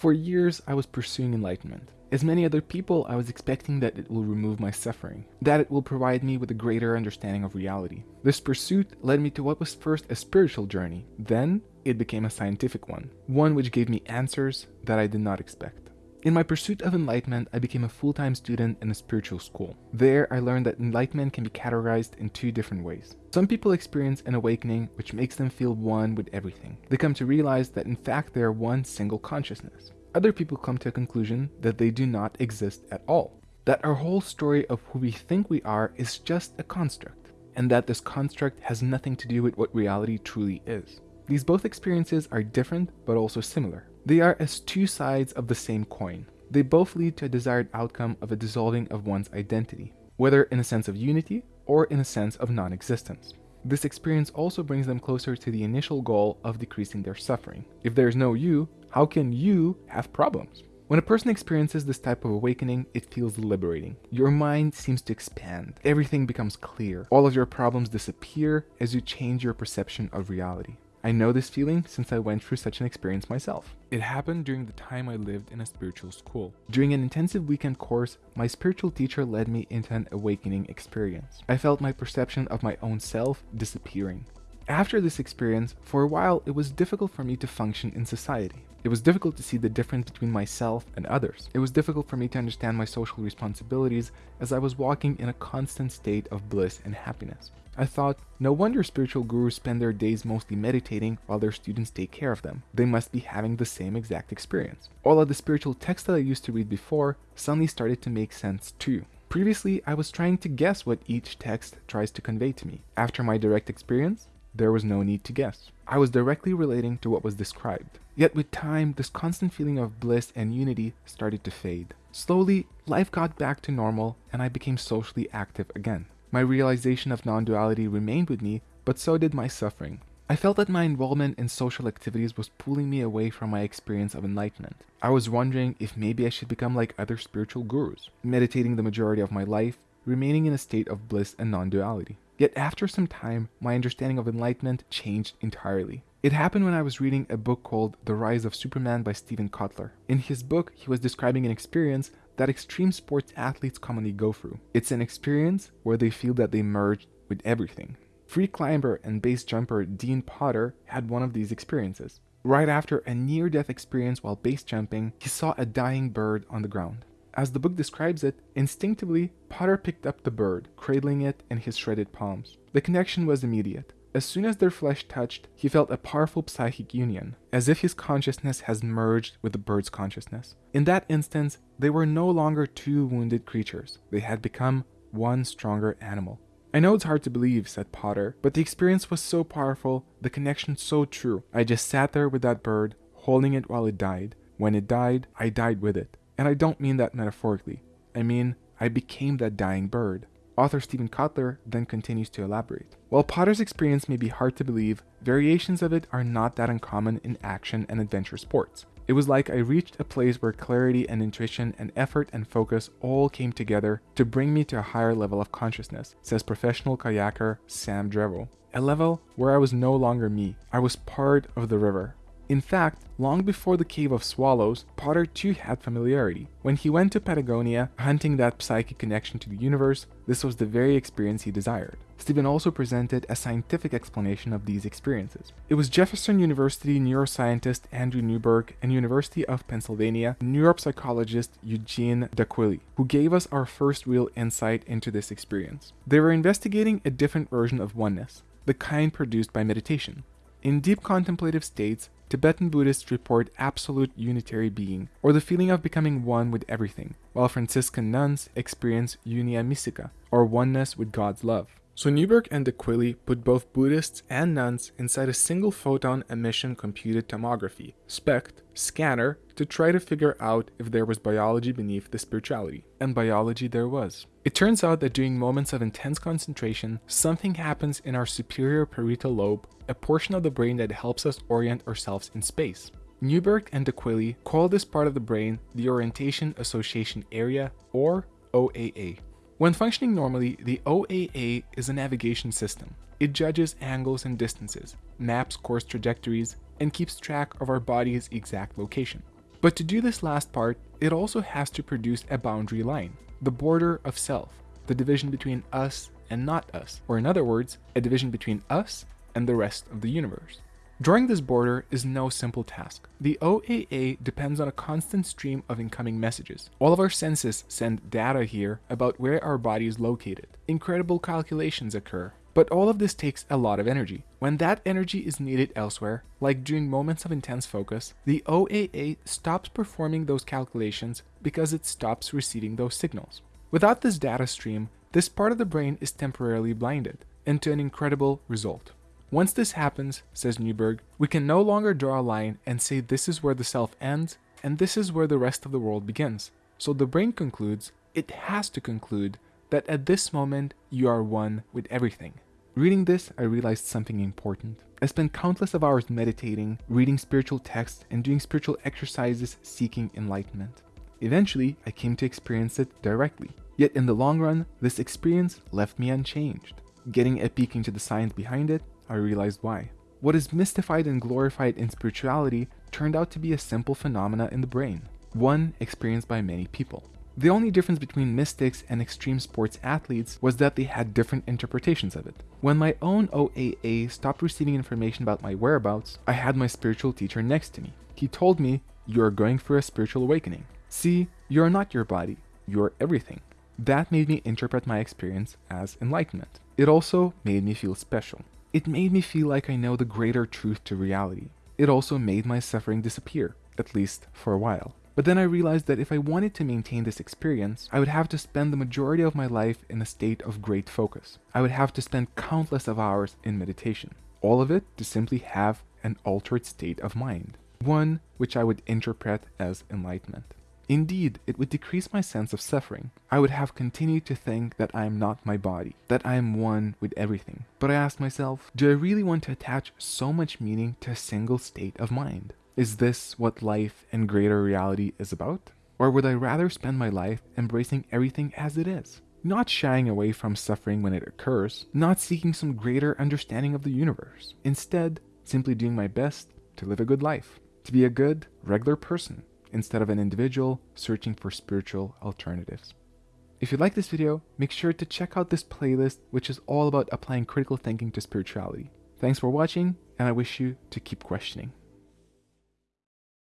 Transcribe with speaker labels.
Speaker 1: For years, I was pursuing enlightenment. As many other people, I was expecting that it will remove my suffering, that it will provide me with a greater understanding of reality. This pursuit led me to what was first a spiritual journey, then it became a scientific one, one which gave me answers that I did not expect. In my pursuit of enlightenment, I became a full-time student in a spiritual school. There, I learned that enlightenment can be categorized in two different ways. Some people experience an awakening which makes them feel one with everything. They come to realize that in fact they are one single consciousness. Other people come to a conclusion that they do not exist at all. That our whole story of who we think we are is just a construct, and that this construct has nothing to do with what reality truly is. These both experiences are different but also similar. They are as two sides of the same coin. They both lead to a desired outcome of a dissolving of one's identity, whether in a sense of unity or in a sense of non-existence. This experience also brings them closer to the initial goal of decreasing their suffering. If there is no you, how can you have problems? When a person experiences this type of awakening, it feels liberating. Your mind seems to expand. Everything becomes clear. All of your problems disappear as you change your perception of reality. I know this feeling since I went through such an experience myself. It happened during the time I lived in a spiritual school. During an intensive weekend course, my spiritual teacher led me into an awakening experience. I felt my perception of my own self disappearing. After this experience, for a while it was difficult for me to function in society. It was difficult to see the difference between myself and others. It was difficult for me to understand my social responsibilities as I was walking in a constant state of bliss and happiness. I thought, no wonder spiritual gurus spend their days mostly meditating while their students take care of them. They must be having the same exact experience. All of the spiritual texts that I used to read before suddenly started to make sense too. Previously, I was trying to guess what each text tries to convey to me. After my direct experience, there was no need to guess. I was directly relating to what was described. Yet with time, this constant feeling of bliss and unity started to fade. Slowly, life got back to normal and I became socially active again. My realization of non-duality remained with me, but so did my suffering. I felt that my involvement in social activities was pulling me away from my experience of enlightenment. I was wondering if maybe I should become like other spiritual gurus, meditating the majority of my life, remaining in a state of bliss and non-duality. Yet after some time, my understanding of enlightenment changed entirely. It happened when I was reading a book called The Rise of Superman by Steven Kotler. In his book, he was describing an experience that extreme sports athletes commonly go through. It's an experience where they feel that they merge with everything. Free climber and base jumper Dean Potter had one of these experiences. Right after a near-death experience while base jumping, he saw a dying bird on the ground. As the book describes it, instinctively, Potter picked up the bird, cradling it in his shredded palms. The connection was immediate. As soon as their flesh touched, he felt a powerful psychic union, as if his consciousness has merged with the bird's consciousness. In that instance, they were no longer two wounded creatures. They had become one stronger animal. I know it's hard to believe, said Potter, but the experience was so powerful, the connection so true. I just sat there with that bird, holding it while it died. When it died, I died with it. And I don't mean that metaphorically. I mean, I became that dying bird. Author Steven Kotler then continues to elaborate. While Potter's experience may be hard to believe, variations of it are not that uncommon in action and adventure sports. It was like I reached a place where clarity and intuition and effort and focus all came together to bring me to a higher level of consciousness, says professional kayaker Sam Drevo. A level where I was no longer me, I was part of the river, in fact, long before the Cave of Swallows, Potter too had familiarity. When he went to Patagonia, hunting that psychic connection to the universe, this was the very experience he desired. Steven also presented a scientific explanation of these experiences. It was Jefferson University neuroscientist Andrew Newberg and University of Pennsylvania neuropsychologist Eugene D'Aquili who gave us our first real insight into this experience. They were investigating a different version of oneness, the kind produced by meditation. In deep contemplative states, Tibetan Buddhists report absolute unitary being, or the feeling of becoming one with everything, while Franciscan nuns experience unia mystica, or oneness with God's love. So Newberg and D'Aquili put both Buddhists and nuns inside a single photon emission computed tomography, SPECT, scanner to try to figure out if there was biology beneath the spirituality. And biology there was. It turns out that during moments of intense concentration, something happens in our superior parietal lobe, a portion of the brain that helps us orient ourselves in space. Newberg and D'Aquili call this part of the brain the Orientation Association Area, or OAA. When functioning normally, the OAA is a navigation system. It judges angles and distances, maps course trajectories, and keeps track of our body's exact location. But to do this last part, it also has to produce a boundary line, the border of self, the division between us and not us, or in other words, a division between us and the rest of the universe. Drawing this border is no simple task. The OAA depends on a constant stream of incoming messages. All of our senses send data here about where our body is located. Incredible calculations occur. But all of this takes a lot of energy. When that energy is needed elsewhere, like during moments of intense focus, the OAA stops performing those calculations because it stops receiving those signals. Without this data stream, this part of the brain is temporarily blinded into an incredible result. Once this happens, says Newberg, we can no longer draw a line and say this is where the self ends and this is where the rest of the world begins. So the brain concludes, it has to conclude, that at this moment you are one with everything. Reading this, I realized something important. I spent countless of hours meditating, reading spiritual texts, and doing spiritual exercises seeking enlightenment. Eventually, I came to experience it directly. Yet in the long run, this experience left me unchanged. Getting a peek into the science behind it, I realized why. What is mystified and glorified in spirituality turned out to be a simple phenomena in the brain, one experienced by many people. The only difference between mystics and extreme sports athletes was that they had different interpretations of it. When my own OAA stopped receiving information about my whereabouts, I had my spiritual teacher next to me. He told me, You are going for a spiritual awakening. See, you are not your body, you are everything. That made me interpret my experience as enlightenment. It also made me feel special. It made me feel like I know the greater truth to reality. It also made my suffering disappear, at least for a while. But then I realized that if I wanted to maintain this experience, I would have to spend the majority of my life in a state of great focus. I would have to spend countless of hours in meditation. All of it to simply have an altered state of mind. One which I would interpret as enlightenment. Indeed, it would decrease my sense of suffering. I would have continued to think that I am not my body, that I am one with everything. But I asked myself, do I really want to attach so much meaning to a single state of mind? Is this what life and greater reality is about? Or would I rather spend my life embracing everything as it is? Not shying away from suffering when it occurs, not seeking some greater understanding of the universe. Instead, simply doing my best to live a good life, to be a good, regular person, instead of an individual searching for spiritual alternatives. If you like this video, make sure to check out this playlist which is all about applying critical thinking to spirituality. Thanks for watching and I wish you to keep questioning.